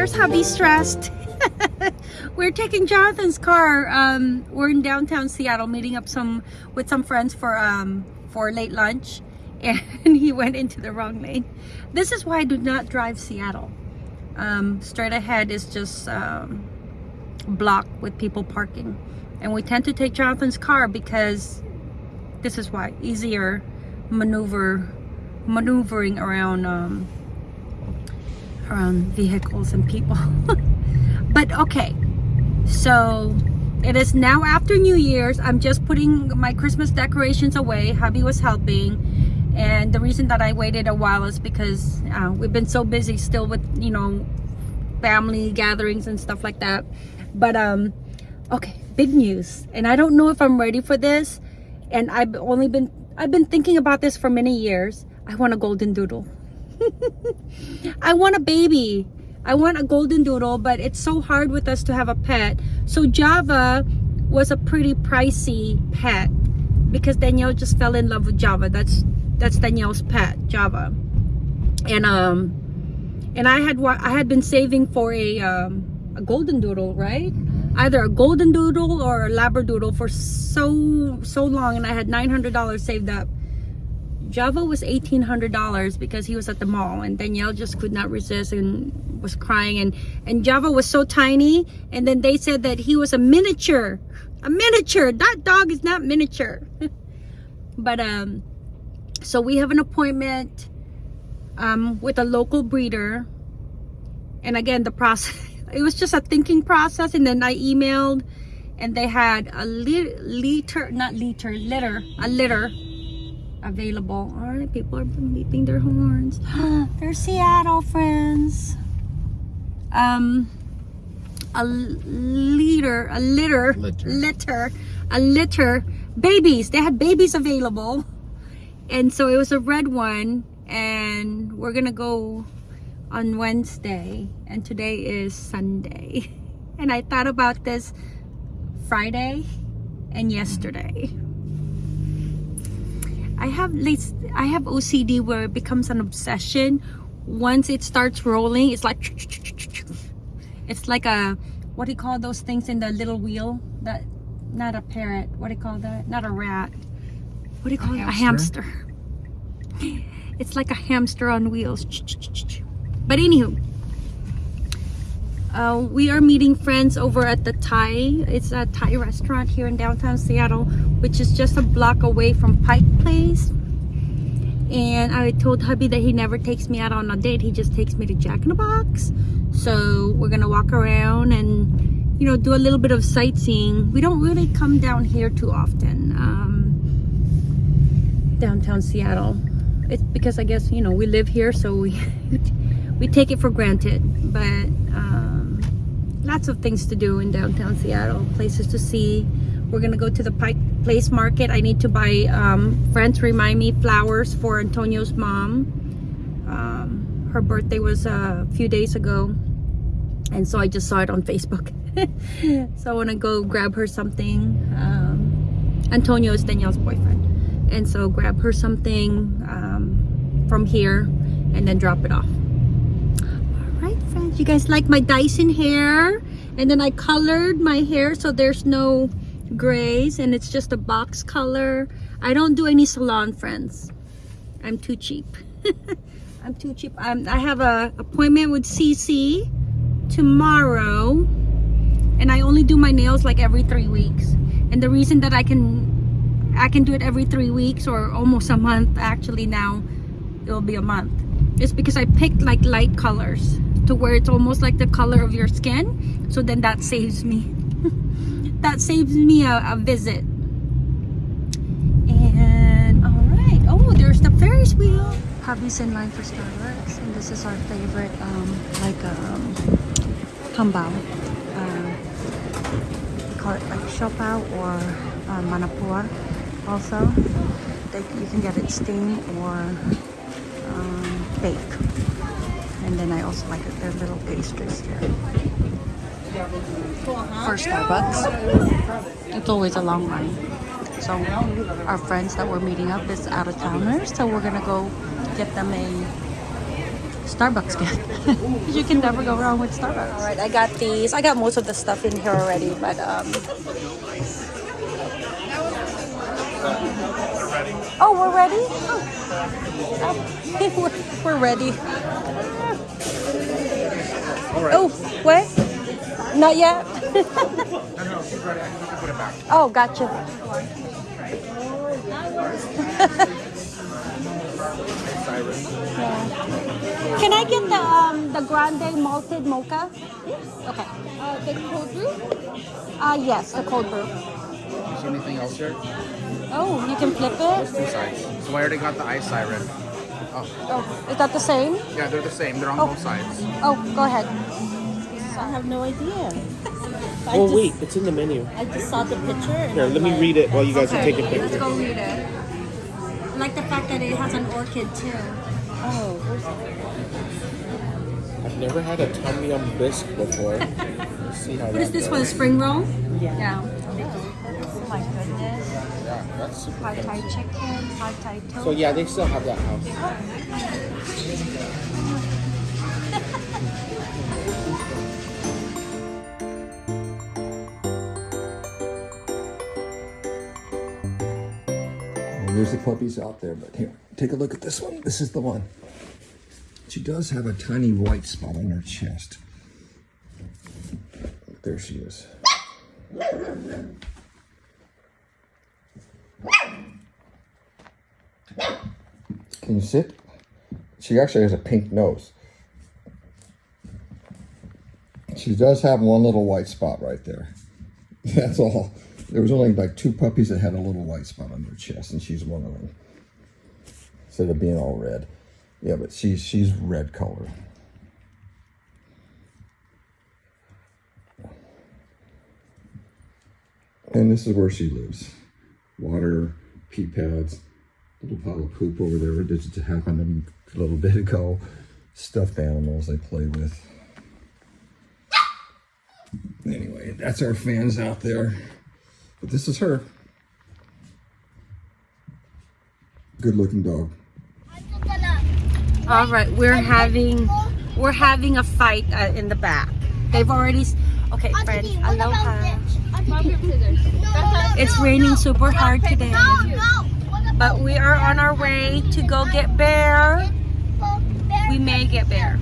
There's hubby stressed. we're taking Jonathan's car. Um, we're in downtown Seattle, meeting up some with some friends for um for late lunch, and he went into the wrong lane. This is why I do not drive Seattle. Um, straight ahead is just um, blocked with people parking, and we tend to take Jonathan's car because this is why easier maneuver maneuvering around um, around vehicles and people. but okay, so it is now after New Year's. I'm just putting my Christmas decorations away. Hubby was helping. And the reason that I waited a while is because uh, we've been so busy still with, you know, family gatherings and stuff like that. But, um, okay, big news. And I don't know if I'm ready for this. And I've only been, I've been thinking about this for many years. I want a golden doodle. I want a baby. I want a golden doodle, but it's so hard with us to have a pet. So Java was a pretty pricey pet because Danielle just fell in love with Java. That's that's Danielle's pet, Java. And um and I had I had been saving for a um a golden doodle, right? Either a golden doodle or a labradoodle for so so long and I had $900 saved up Java was $1,800 because he was at the mall and Danielle just could not resist and was crying and, and Java was so tiny and then they said that he was a miniature. A miniature. That dog is not miniature. but um, so we have an appointment um, with a local breeder and again the process, it was just a thinking process and then I emailed and they had a li liter, not liter, litter, a litter available. All right, people are beeping their horns. They're Seattle friends. Um, a liter, a litter, litter, litter, a litter, babies. They had babies available, and so it was a red one, and we're gonna go on Wednesday, and today is Sunday, and I thought about this Friday and yesterday. I have I have OCD where it becomes an obsession. Once it starts rolling, it's like it's like a what do you call those things in the little wheel? That not a parrot. What do you call that? Not a rat. What do you call a it? Hamster? A hamster. It's like a hamster on wheels. But anywho, uh, we are meeting friends over at the Thai. It's a Thai restaurant here in downtown Seattle, which is just a block away from Pike Place. And I told hubby that he never takes me out on a date. He just takes me to Jack in the Box. So we're gonna walk around and you know do a little bit of sightseeing. We don't really come down here too often. Um, downtown Seattle. It's because I guess you know we live here, so we we take it for granted. But lots of things to do in downtown Seattle places to see. We're gonna go to the Pike Place Market. I need to buy um, friends remind me flowers for Antonio's mom. Um, her birthday was a few days ago and so I just saw it on Facebook. So I want to go grab her something. Um, Antonio is Danielle's boyfriend and so grab her something um, from here and then drop it off you guys like my Dyson hair. And then I colored my hair so there's no grays and it's just a box color. I don't do any salon friends. I'm too cheap. I'm too cheap. I'm, I have a appointment with CC tomorrow. And I only do my nails like every three weeks. And the reason that I can I can do it every three weeks or almost a month actually now it will be a month is because I picked like light colors to where it's almost like the color of your skin. So then that saves me. That saves me a, a visit. And all right oh there's the ferris wheel. Hubby's in line for starbucks? And this is our favorite um like um tambao uh, we call it like siopao or uh, manapua also. They, you can get it steamed or um, baked and then I also like their little pastries here. For Starbucks, it's always a long line. So our friends that we're meeting up is out of towners, so we're gonna go get them a Starbucks gift. you can never go wrong with Starbucks. All right, I got these. I got most of the stuff in here already, but um. Oh, we're ready. Oh. We're, we're ready. Oh, what? Not yet. oh, gotcha. Yeah. Can I get the um the grande malted mocha? Okay. Uh, the cold brew? Uh yes, the cold brew. Is there anything else here? Oh, you can flip There's it. two sides. So I already got the ice siren. Oh, Oh, is that the same? yeah, they're the same. They're on Oh. both sides. Oh, go ahead. I have no idea. I Oh just, wait, it's in the menu. I just saw the picture. Here, let me like, read it while you guys are Okay, taking let's go read it. I like the fact that it has an orchid too. Oh, where's I've never had a tom yum bisque before. Let's see how What that is this goes. one? Spring roll? Yeah. Yeah. Oh my. Yeah, super Pad Thai fancy. chicken, Pad Thai toast. So yeah, they still have that house. Oh. Well, there's the puppies out there, but here, take a look at this one. This is the one. She does have a tiny white spot on her chest. There she is. Can you sit? She actually has a pink nose. She does have one little white spot right there. That's all. There was only like two puppies that had a little white spot on their chest, and she's one of them. Instead of being all red. Yeah, but she's she's red color. And this is where she lives. Water, pee pads, little pile of poop over there that just happened a little bit ago. Stuffed animals they play with. Anyway, that's our fans out there. But this is her. Good looking dog. All right, we're having we're having a fight uh, in the back. They've already. Okay, friends. Aloha. It's raining super hard today, but we are on our way to go get Bear. We may get Bear.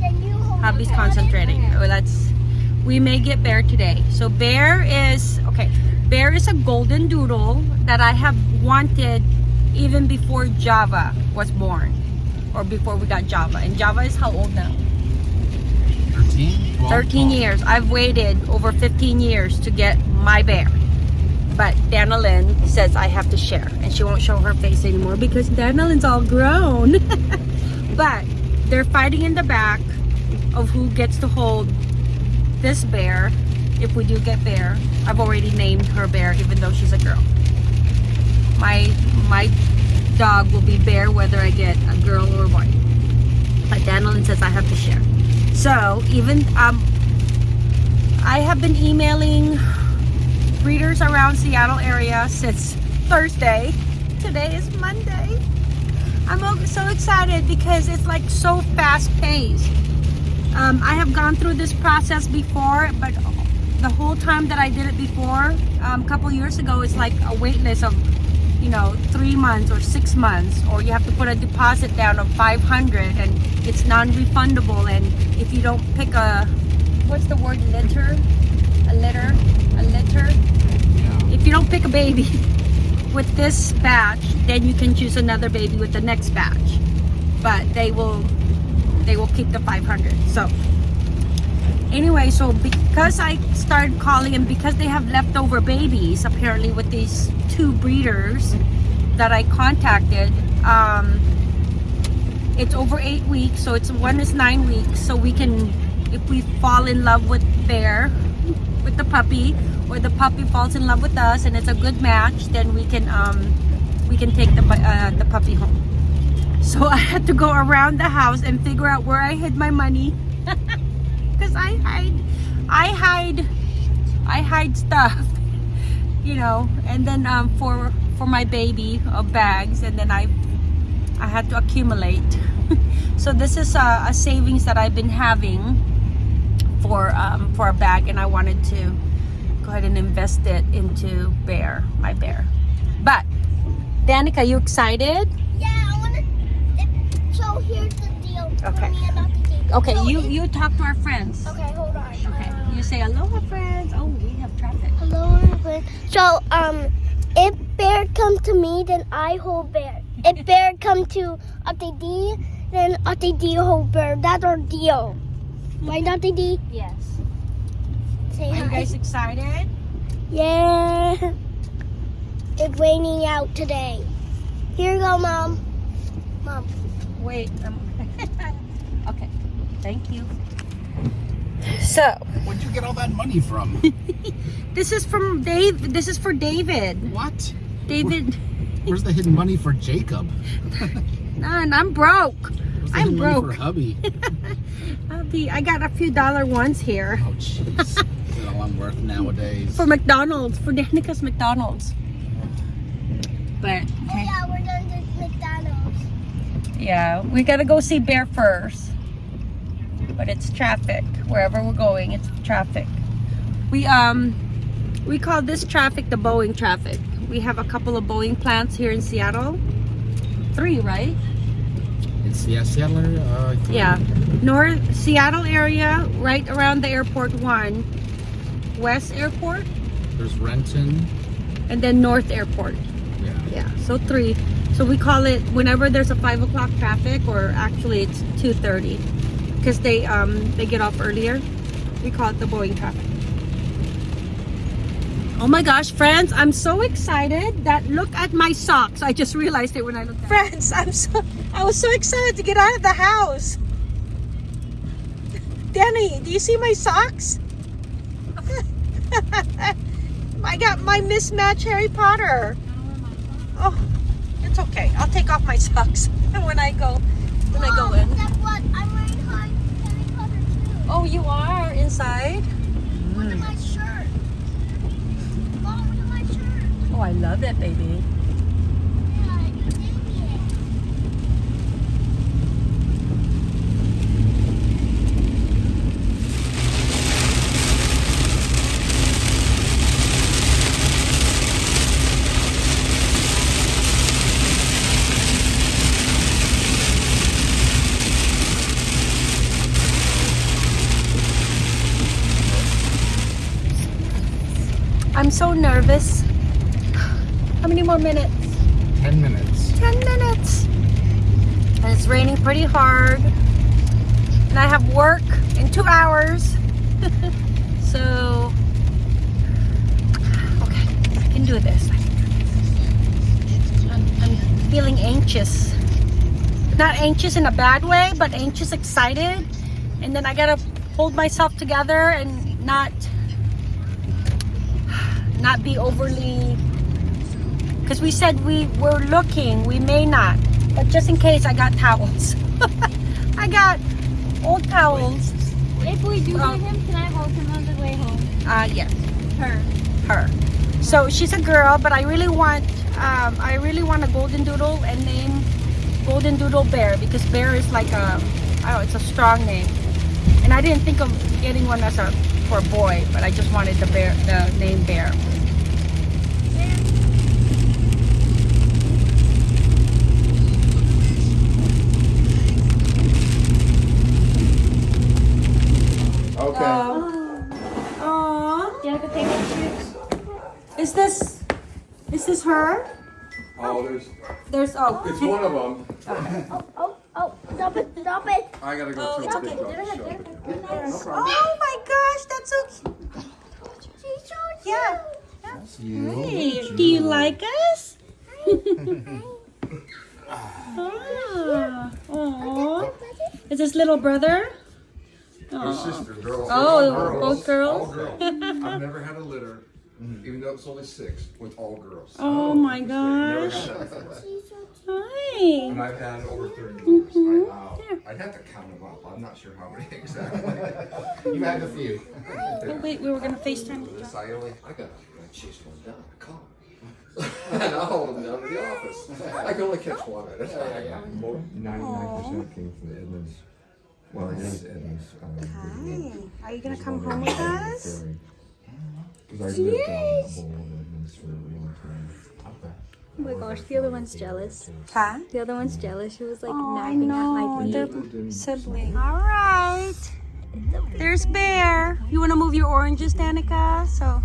Hubby's concentrating. Oh, Let's. We may get Bear today. So Bear is okay. Bear is a golden doodle that I have wanted even before Java was born, or before we got Java. And Java is how old now? 13? 13 years. I've waited over 15 years to get my bear. But Dana Lynn says I have to share. And she won't show her face anymore because Dana Lynn's all grown. but they're fighting in the back of who gets to hold this bear if we do get bear. I've already named her bear even though she's a girl. My my dog will be bear whether I get a girl or a boy. But Dana Lynn says I have to share. So even um, I have been emailing breeders around Seattle area since Thursday. Today is Monday. I'm so excited because it's like so fast paced. Um, I have gone through this process before, but the whole time that I did it before, um, a couple years ago, it's like a wait list of, you know, three months or six months, or you have to put a deposit down of 500 and it's non-refundable. And if you don't pick a, what's the word, litter? A litter? If you don't pick a baby with this batch, then you can choose another baby with the next batch. But they will they will keep the 500 so anyway so because i started calling and because they have leftover babies apparently with these two breeders that i contacted um it's over eight weeks so it's one is nine weeks so we can if we fall in love with bear with the puppy or the puppy falls in love with us and it's a good match then we can um we can take the uh, the puppy home so I had to go around the house and figure out where I hid my money. Because I hide, I hide, I hide stuff, you know. And then um, for for my baby of bags, and then I, I had to accumulate so this is a, a savings that I've been having for um, for a bag, and I wanted to go ahead and invest it into Bear, my bear. But Danica, you excited? Yeah, I wanna. So here's the deal. Okay. For me about the. Okay, So you you talk to our friends. Okay, hold on. Okay, Uh, you say aloha, friends. Oh, we have traffic. hello, everyone. So um, if bear come to me, then I hold bear. If bear come to Ate D, then Ate D hold bear. That's our deal. Right, Ate D? Yes. Say Are you guys excited? Yeah. It's raining out today. Here you go, mom. Mom. Wait. Um, okay. Thank you. So Where'd you get all that money from? this is from Dave. This is for David. what? David. Where's the hidden money for Jacob? None. I'm broke. The I'm broke. for hubby? I'll. I got a few dollar ones here Oh, jeez. Is that worth nowadays? for McDonald's for Danica's McDonald's. But Oh okay. yeah, we're done to McDonald's. Yeah, we gotta go see Bear first. But it's traffic. Wherever we're going, it's traffic. We um we call this traffic the Boeing traffic. We have a couple of Boeing plants here in Seattle. Three, right? It's yeah, Seattle. area, Uh, Yeah. North Seattle area, right around the airport one. West Airport There's Renton. and then North Airport. Yeah. Yeah, so three. So we call it whenever there's a five o'clock traffic, or actually it's two thirty, because they um they get off earlier. We call it the Boeing traffic. Oh my gosh, friends! I'm so excited that look at my socks. I just realized it when I looked. At friends, I'm so I was so excited to get out of the house. Danny, do you see my socks? I got my mismatch Harry Potter. Oh, it's okay. I'll take off my socks and when I go when I go oh, in. Guess what? I'm wearing Harry Harry Potter too. Oh, you are inside. Look at my shirt. Mom, look at my shirt. Oh, I love it, baby. I'm so nervous. How many more minutes? Ten minutes. 10 minutes. And it's raining pretty hard. And I have work in two hours. so, okay, I can do this. I can do this. I'm, I'm feeling anxious. Not anxious in a bad way, but anxious, excited. And then I gotta hold myself together and not not be overly because we said we were looking we may not. But just in case i got towels. I got old towels. If we do Um, get him, can I hold him on the way home? uh yes. Her. her. So she's a girl but i really want um i really want a golden doodle and name golden doodle bear because bear is like a don't it's a strong name. And i didn't think of getting one as a for a boy but i just wanted the bear the name bear Okay. Aww. Do you have to take pictures? Is this is this her? Oh, there's. There's oh It's one of them. Oh, oh, oh, stop it, stop it. I gotta go Oh, to it's okay. big show. Oh my gosh, that's so cute. She's so Yeah. That's you. Hey, do you like us? ah, aw. Is this little brother? Her sister, girls. Oh, all both girls? All girls. I've never had a litter, even though it's only six, with all girls. Oh my gosh. Had that before. She's so Hi. And I've had over 30 years. Mhm. I, I'd have to count them up. I'm not sure how many exactly. you had a few. Oh, wait, we were gonna FaceTime. This I only, I got, I chased one down. I caught him. and I'll hold them down to the office. I can only catch one at a time. Ninety-nine percent came from the Edmonds, well, it is Edmonds. um, Are you gonna come home with us? Because I lived down that bowl in Edmonds for a long time. Oh my gosh, the other one's jealous. Huh? The other one's jealous. She was like Oh, I napping know. at my feet. They're sibling. All right. There's Bear. You want to move your oranges, Danica? So,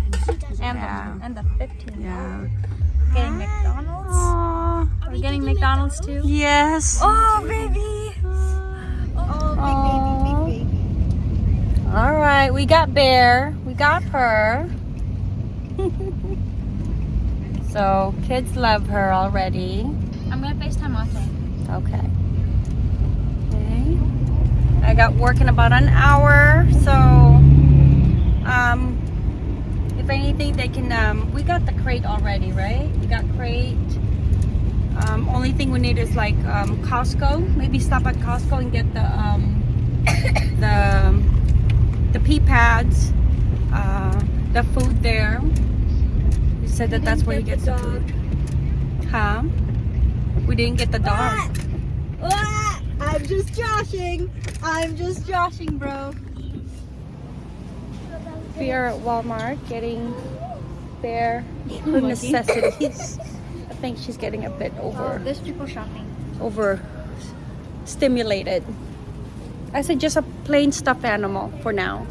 And, Yeah. the, and the 15. yeah. Getting McDonald's. Aww. Are we getting McDonald's too? Yes. Oh, oh baby. Oh. Baby. All right, we got Bear. We got her. So, kids love her already. I'm gonna FaceTime Ate. Okay. Okay. I got work in about an hour, so um, if anything, they can. Um, we got the crate already, right? We got crate. Um, only thing we need is like um, Costco. Maybe stop at Costco and get the um, the the pea pads, uh, the food there. Said that that's where you get the food. Huh? We didn't get the dog. Ah! I'm just joshing. I'm just joshing, bro. We are at Walmart getting their necessities. I think she's getting a bit Oh, over there's people shopping. over stimulated. I said just a plain stuffed animal for now.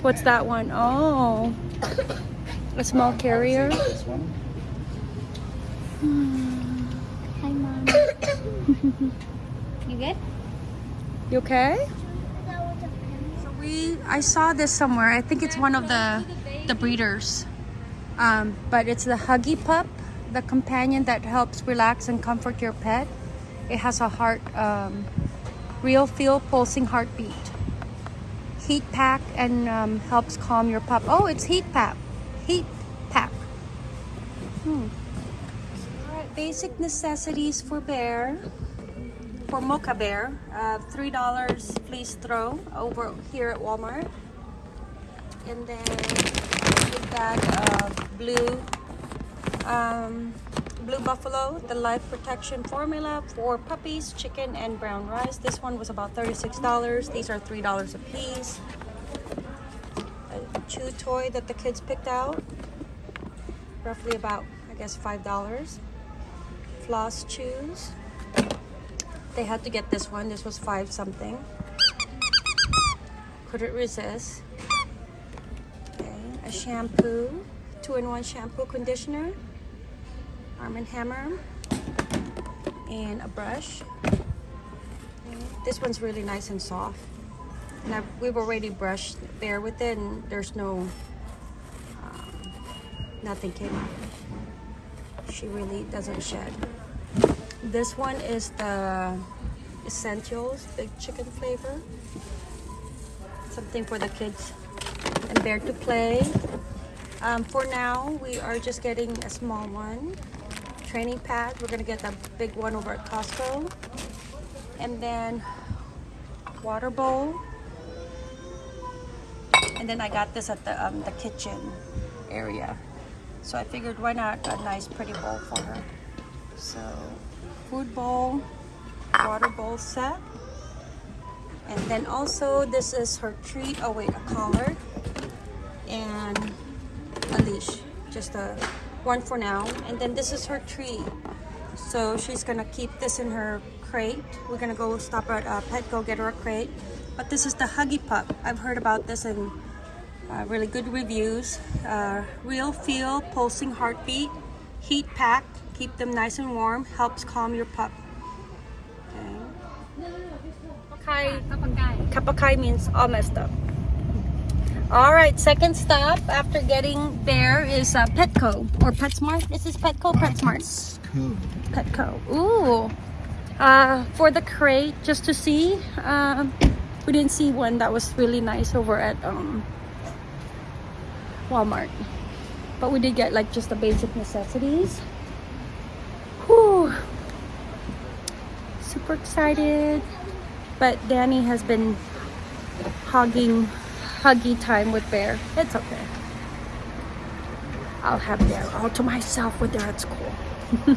What's that one? Oh, a small carrier. This one? Hi, mom. you good? You okay? So we, I saw this somewhere. I think it's one of the the breeders, um, but it's the Huggy Pup, the companion that helps relax and comfort your pet. It has a heart, um, real feel pulsing heartbeat. Heat pack and um, helps calm your pup. Oh, it's heat pack. Hmm. Basic necessities for bear for Mocha Bear, uh, three dollars fleece throw over here at Walmart, and then a bag of blue, um, blue buffalo, the life protection formula for puppies, chicken, and brown rice. This one was about thirty-six dollars. These are three dollars a piece. A chew toy that the kids picked out, roughly about I guess five dollars. Floss chews they had to get this one. This was five something. Couldn't resist. Okay, a shampoo, two-in-one shampoo conditioner, Arm and Hammer, and a brush. Okay, This one's really nice and soft. We've already brushed there with it, and there's no, nothing came out. She really doesn't shed. This one is the Essentials Big Chicken flavor. Something for the kids and Bear to play. Um, for now, we are just getting a small one. Training pad. We're gonna get the big one over at Costco. And then water bowl. And then I got this at the um, the kitchen area. So I figured why not a nice pretty bowl for her. So food bowl, water bowl set. And then also this is her treat. Oh wait, a collar and a leash. Just a one for now. And then this is her treat. So she's gonna keep this in her crate. We're gonna go stop at uh, Petco, get her a crate. But this is the Huggy Pup. I've heard about this in uh, really good reviews. Uh, real feel, pulsing heartbeat, heat pack, keep them nice and warm, helps calm your pup. Okay. Kapakahi. kapakahi means all messed up. All right, second stop after getting there is uh, Petco or PetSmart. This is Petco, PetSmart. Petco. Ooh. Uh, for the crate, just to see. Um, we didn't see one that was really nice over at um, Walmart. But we did get like just the basic necessities. Whew. Super excited. But Danny has been hogging huggy time with Bear. It's okay. I'll have Bear all to myself when they're at school.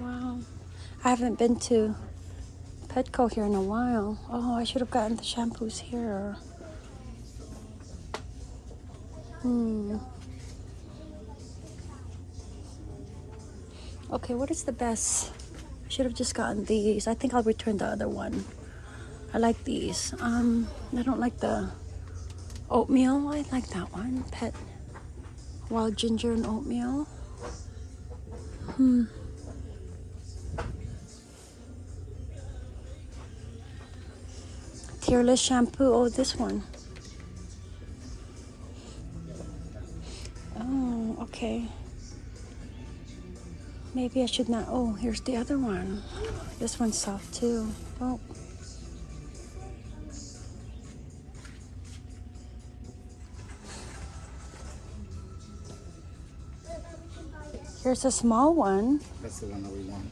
wow. I haven't been to Petco here in a while. Oh, I should have gotten the shampoos here. Hmm. Okay, what is the best? I should have just gotten these. I think I'll return the other one. I like these. Um, I don't like the oatmeal. I like that one. Pet wild ginger and oatmeal. Hmm. Tearless shampoo. Oh, this one. Okay. Maybe I should not. Oh, here's the other one. This one's soft too. Oh. Here's a small one. That's the one that we want.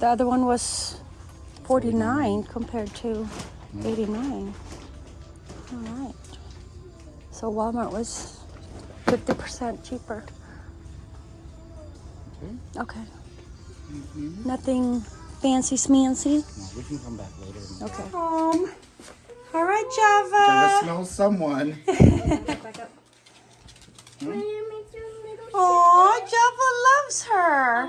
The other one was 49 compared to 89. All right. So Walmart was 50% cheaper. Mm-hmm. Okay. Nothing fancy smancy. No, we can come back later. Okay. Home. All right, Gotta Java. smell someone. Oh, Java loves her.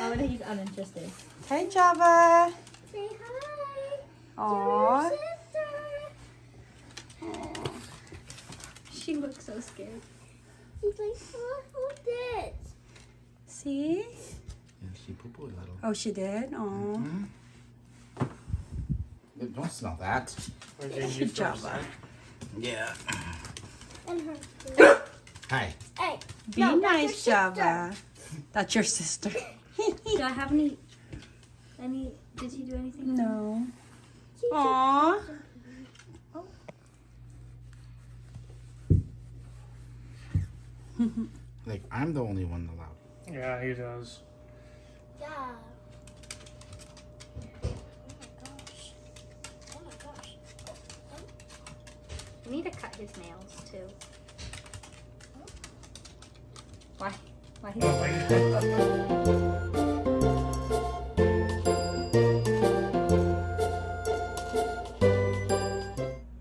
Oh, he's uninterested. Hey, Java. Say hi. Aw. She looks so scared. He's like, oh, who's this? See? Yeah, she poo poo a little. Oh, she did. Oh. Don't smell that. Java. Yeah. And her. Hi. Hey. Be No, nice. Java. That's your sister. Do I have any? Any? Did he do anything? no. Aw. Like I'm the only one allowed. Yeah, he does. Yeah. Oh my gosh. Oh my gosh. We need to cut his nails too. Why? Why he?